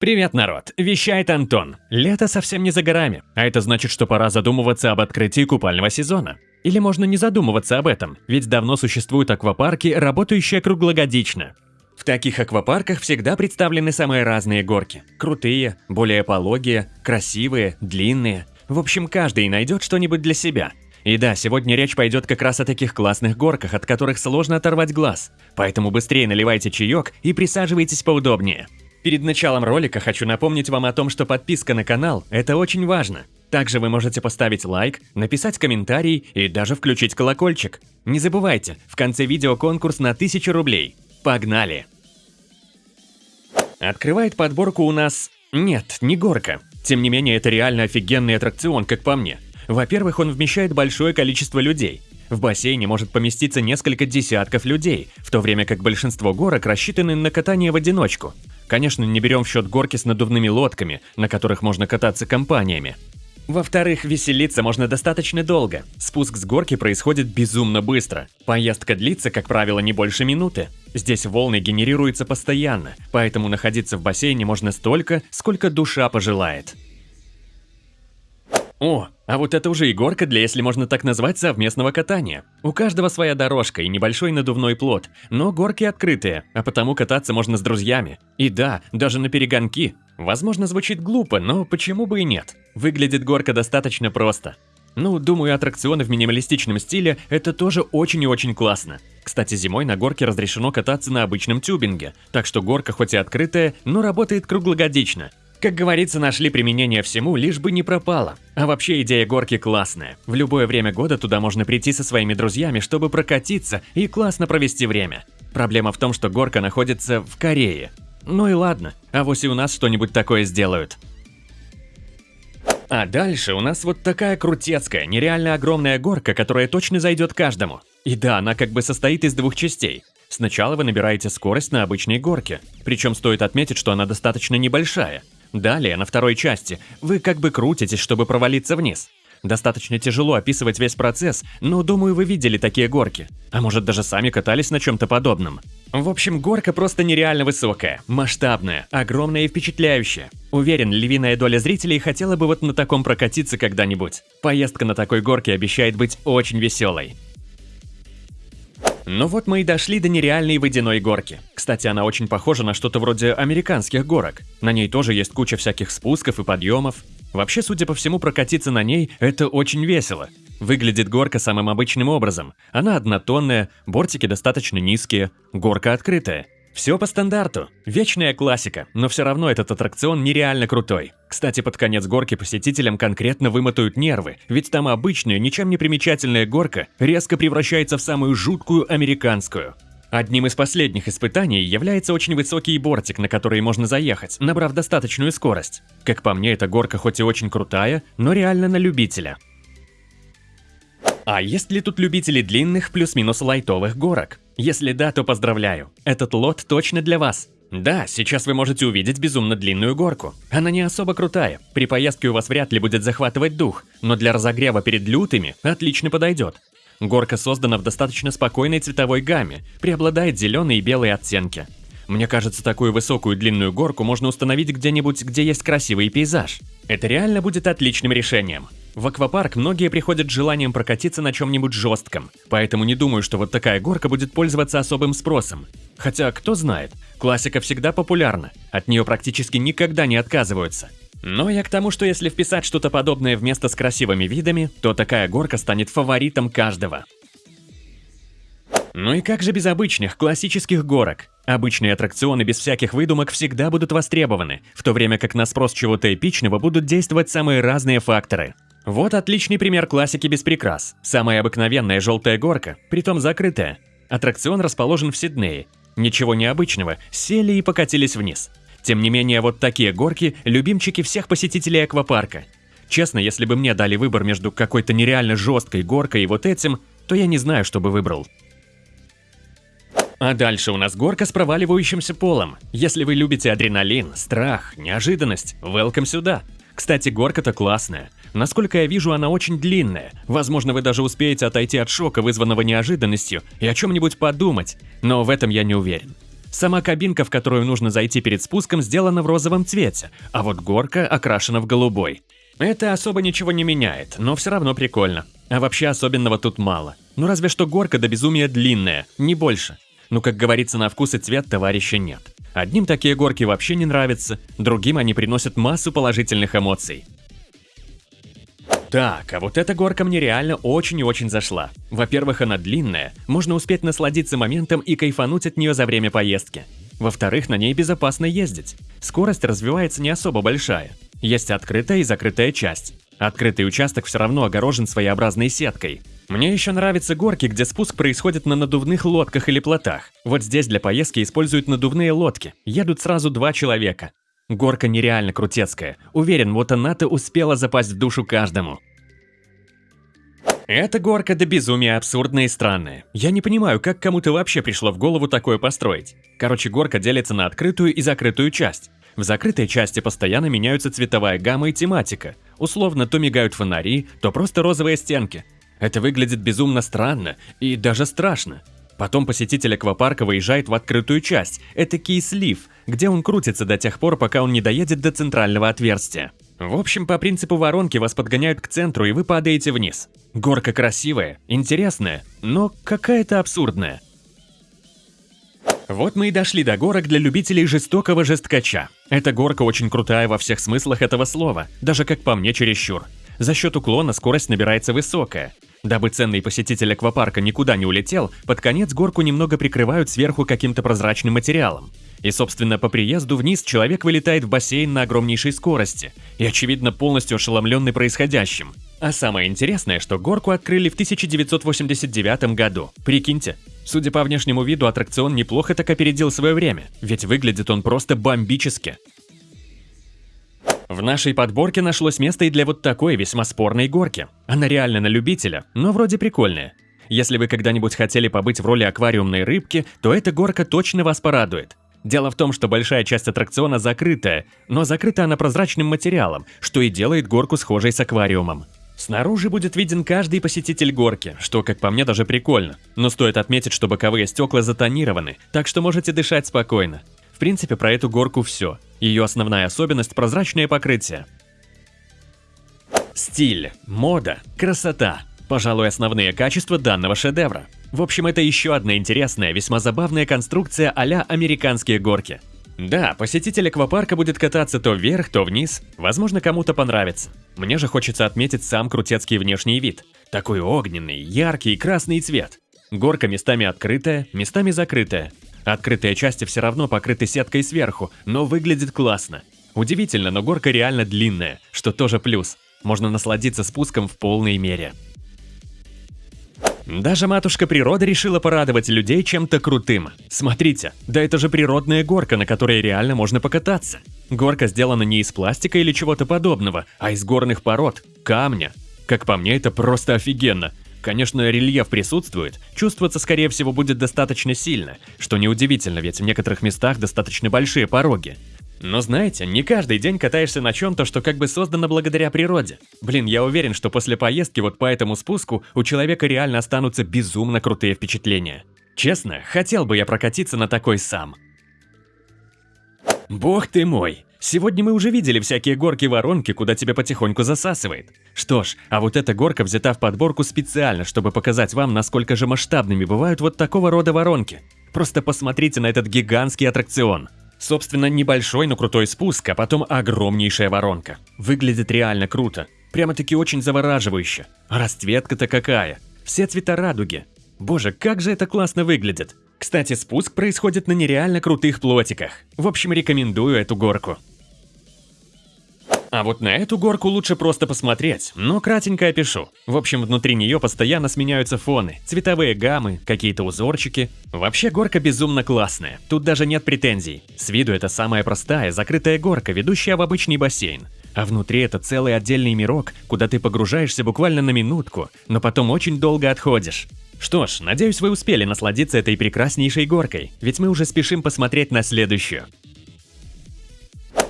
Привет, народ! Вещает Антон. Лето совсем не за горами, а это значит, что пора задумываться об открытии купального сезона. Или можно не задумываться об этом, ведь давно существуют аквапарки, работающие круглогодично. В таких аквапарках всегда представлены самые разные горки. Крутые, более пологие, красивые, длинные. В общем, каждый найдет что-нибудь для себя. И да, сегодня речь пойдет как раз о таких классных горках, от которых сложно оторвать глаз. Поэтому быстрее наливайте чаек и присаживайтесь поудобнее. Перед началом ролика хочу напомнить вам о том, что подписка на канал – это очень важно. Также вы можете поставить лайк, написать комментарий и даже включить колокольчик. Не забывайте, в конце видео конкурс на 1000 рублей. Погнали! Открывает подборку у нас... Нет, не горка. Тем не менее, это реально офигенный аттракцион, как по мне. Во-первых, он вмещает большое количество людей. В бассейне может поместиться несколько десятков людей, в то время как большинство горок рассчитаны на катание в одиночку. Конечно, не берем в счет горки с надувными лодками, на которых можно кататься компаниями. Во-вторых, веселиться можно достаточно долго. Спуск с горки происходит безумно быстро. Поездка длится, как правило, не больше минуты. Здесь волны генерируются постоянно, поэтому находиться в бассейне можно столько, сколько душа пожелает. О, а вот это уже и горка для, если можно так назвать, совместного катания. У каждого своя дорожка и небольшой надувной плот, но горки открытые, а потому кататься можно с друзьями. И да, даже на перегонки. Возможно, звучит глупо, но почему бы и нет? Выглядит горка достаточно просто. Ну, думаю, аттракционы в минималистичном стиле – это тоже очень и очень классно. Кстати, зимой на горке разрешено кататься на обычном тюбинге, так что горка хоть и открытая, но работает круглогодично. Как говорится, нашли применение всему, лишь бы не пропало. А вообще идея горки классная. В любое время года туда можно прийти со своими друзьями, чтобы прокатиться и классно провести время. Проблема в том, что горка находится в Корее. Ну и ладно, а вось и у нас что-нибудь такое сделают. А дальше у нас вот такая крутецкая, нереально огромная горка, которая точно зайдет каждому. И да, она как бы состоит из двух частей. Сначала вы набираете скорость на обычной горке, причем стоит отметить, что она достаточно небольшая. Далее, на второй части, вы как бы крутитесь, чтобы провалиться вниз. Достаточно тяжело описывать весь процесс, но думаю, вы видели такие горки. А может даже сами катались на чем-то подобном. В общем, горка просто нереально высокая, масштабная, огромная и впечатляющая. Уверен, львиная доля зрителей хотела бы вот на таком прокатиться когда-нибудь. Поездка на такой горке обещает быть очень веселой. Ну вот мы и дошли до нереальной водяной горки. Кстати, она очень похожа на что-то вроде американских горок. На ней тоже есть куча всяких спусков и подъемов. Вообще, судя по всему, прокатиться на ней – это очень весело. Выглядит горка самым обычным образом. Она однотонная, бортики достаточно низкие, горка открытая. Все по стандарту. Вечная классика, но все равно этот аттракцион нереально крутой. Кстати, под конец горки посетителям конкретно вымотают нервы, ведь там обычная, ничем не примечательная горка резко превращается в самую жуткую американскую. Одним из последних испытаний является очень высокий бортик, на который можно заехать, набрав достаточную скорость. Как по мне, эта горка хоть и очень крутая, но реально на любителя. А есть ли тут любители длинных плюс-минус лайтовых горок? Если да, то поздравляю. Этот лот точно для вас. Да, сейчас вы можете увидеть безумно длинную горку. Она не особо крутая, при поездке у вас вряд ли будет захватывать дух, но для разогрева перед лютыми отлично подойдет. Горка создана в достаточно спокойной цветовой гамме, преобладает зеленые и белые оттенки. Мне кажется, такую высокую длинную горку можно установить где-нибудь, где есть красивый пейзаж. Это реально будет отличным решением. В аквапарк многие приходят с желанием прокатиться на чем-нибудь жестком, поэтому не думаю, что вот такая горка будет пользоваться особым спросом. Хотя, кто знает, классика всегда популярна, от нее практически никогда не отказываются. Но я к тому, что если вписать что-то подобное вместо с красивыми видами, то такая горка станет фаворитом каждого. Ну и как же без обычных, классических горок? Обычные аттракционы без всяких выдумок всегда будут востребованы, в то время как на спрос чего-то эпичного будут действовать самые разные факторы. Вот отличный пример классики без прикрас. Самая обыкновенная желтая горка, притом закрытая. Аттракцион расположен в Сиднее. Ничего необычного, сели и покатились вниз. Тем не менее, вот такие горки – любимчики всех посетителей аквапарка. Честно, если бы мне дали выбор между какой-то нереально жесткой горкой и вот этим, то я не знаю, что бы выбрал. А дальше у нас горка с проваливающимся полом. Если вы любите адреналин, страх, неожиданность, welcome сюда. Кстати, горка-то классная. Насколько я вижу, она очень длинная. Возможно, вы даже успеете отойти от шока, вызванного неожиданностью, и о чем-нибудь подумать, но в этом я не уверен. Сама кабинка, в которую нужно зайти перед спуском, сделана в розовом цвете, а вот горка окрашена в голубой. Это особо ничего не меняет, но все равно прикольно. А вообще особенного тут мало. Ну разве что горка до безумия длинная, не больше. Ну как говорится, на вкус и цвет товарища нет. Одним такие горки вообще не нравятся, другим они приносят массу положительных эмоций. Так, а вот эта горка мне реально очень и очень зашла. Во-первых, она длинная, можно успеть насладиться моментом и кайфануть от нее за время поездки. Во-вторых, на ней безопасно ездить. Скорость развивается не особо большая. Есть открытая и закрытая часть. Открытый участок все равно огорожен своеобразной сеткой. Мне еще нравятся горки, где спуск происходит на надувных лодках или плотах. Вот здесь для поездки используют надувные лодки. Едут сразу два человека. Горка нереально крутецкая. Уверен, вот она-то успела запасть в душу каждому. Эта горка до безумия абсурдная и странная. Я не понимаю, как кому-то вообще пришло в голову такое построить. Короче, горка делится на открытую и закрытую часть. В закрытой части постоянно меняются цветовая гамма и тематика. Условно, то мигают фонари, то просто розовые стенки. Это выглядит безумно странно и даже страшно. Потом посетитель аквапарка выезжает в открытую часть, это слив, где он крутится до тех пор, пока он не доедет до центрального отверстия. В общем, по принципу воронки вас подгоняют к центру, и вы падаете вниз. Горка красивая, интересная, но какая-то абсурдная. Вот мы и дошли до горок для любителей жестокого жесткача. Эта горка очень крутая во всех смыслах этого слова, даже как по мне чересчур. За счет уклона скорость набирается высокая. Дабы ценный посетитель аквапарка никуда не улетел, под конец горку немного прикрывают сверху каким-то прозрачным материалом. И, собственно, по приезду вниз человек вылетает в бассейн на огромнейшей скорости и, очевидно, полностью ошеломленный происходящим. А самое интересное, что горку открыли в 1989 году. Прикиньте, судя по внешнему виду, аттракцион неплохо так опередил свое время, ведь выглядит он просто бомбически. В нашей подборке нашлось место и для вот такой весьма спорной горки. Она реально на любителя, но вроде прикольная. Если вы когда-нибудь хотели побыть в роли аквариумной рыбки, то эта горка точно вас порадует. Дело в том, что большая часть аттракциона закрытая, но закрыта она прозрачным материалом, что и делает горку схожей с аквариумом. Снаружи будет виден каждый посетитель горки, что, как по мне, даже прикольно. Но стоит отметить, что боковые стекла затонированы, так что можете дышать спокойно принципе, про эту горку все. Ее основная особенность – прозрачное покрытие. Стиль, мода, красота – пожалуй, основные качества данного шедевра. В общем, это еще одна интересная, весьма забавная конструкция а американские горки. Да, посетитель аквапарка будет кататься то вверх, то вниз, возможно, кому-то понравится. Мне же хочется отметить сам крутецкий внешний вид. Такой огненный, яркий красный цвет. Горка местами открытая, местами закрытая. Открытые части все равно покрыты сеткой сверху, но выглядит классно. Удивительно, но горка реально длинная, что тоже плюс. Можно насладиться спуском в полной мере. Даже матушка природа решила порадовать людей чем-то крутым. Смотрите, да это же природная горка, на которой реально можно покататься. Горка сделана не из пластика или чего-то подобного, а из горных пород, камня. Как по мне, это просто офигенно. Конечно, рельеф присутствует, чувствоваться, скорее всего, будет достаточно сильно, что неудивительно, ведь в некоторых местах достаточно большие пороги. Но знаете, не каждый день катаешься на чем-то, что как бы создано благодаря природе. Блин, я уверен, что после поездки вот по этому спуску у человека реально останутся безумно крутые впечатления. Честно, хотел бы я прокатиться на такой сам. Бог ты мой! Сегодня мы уже видели всякие горки-воронки, куда тебя потихоньку засасывает. Что ж, а вот эта горка взята в подборку специально, чтобы показать вам, насколько же масштабными бывают вот такого рода воронки. Просто посмотрите на этот гигантский аттракцион. Собственно, небольшой, но крутой спуск, а потом огромнейшая воронка. Выглядит реально круто. Прямо-таки очень завораживающе. Расцветка-то какая. Все цвета радуги. Боже, как же это классно выглядит. Кстати, спуск происходит на нереально крутых плотиках. В общем, рекомендую эту горку. А вот на эту горку лучше просто посмотреть, но кратенько опишу. В общем, внутри нее постоянно сменяются фоны, цветовые гаммы, какие-то узорчики. Вообще горка безумно классная, тут даже нет претензий. С виду это самая простая, закрытая горка, ведущая в обычный бассейн. А внутри это целый отдельный мирок, куда ты погружаешься буквально на минутку, но потом очень долго отходишь. Что ж, надеюсь, вы успели насладиться этой прекраснейшей горкой, ведь мы уже спешим посмотреть на следующую.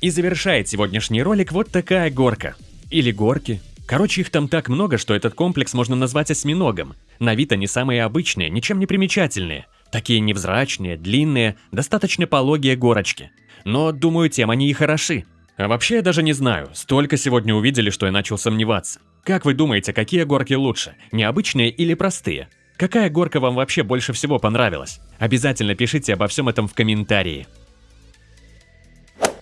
И завершает сегодняшний ролик вот такая горка. Или горки. Короче, их там так много, что этот комплекс можно назвать осьминогом. На вид они самые обычные, ничем не примечательные. Такие невзрачные, длинные, достаточно пологие горочки. Но, думаю, тем они и хороши. А вообще я даже не знаю, столько сегодня увидели, что я начал сомневаться. Как вы думаете, какие горки лучше, необычные или простые? Какая горка вам вообще больше всего понравилась? Обязательно пишите обо всем этом в комментарии.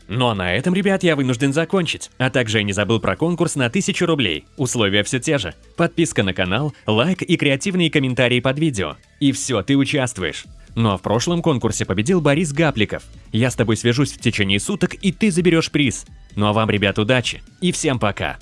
Ну а на этом, ребят, я вынужден закончить. А также я не забыл про конкурс на 1000 рублей. Условия все те же. Подписка на канал, лайк и креативные комментарии под видео. И все, ты участвуешь. Ну а в прошлом конкурсе победил Борис Гапликов. Я с тобой свяжусь в течение суток, и ты заберешь приз. Ну а вам, ребят, удачи и всем пока.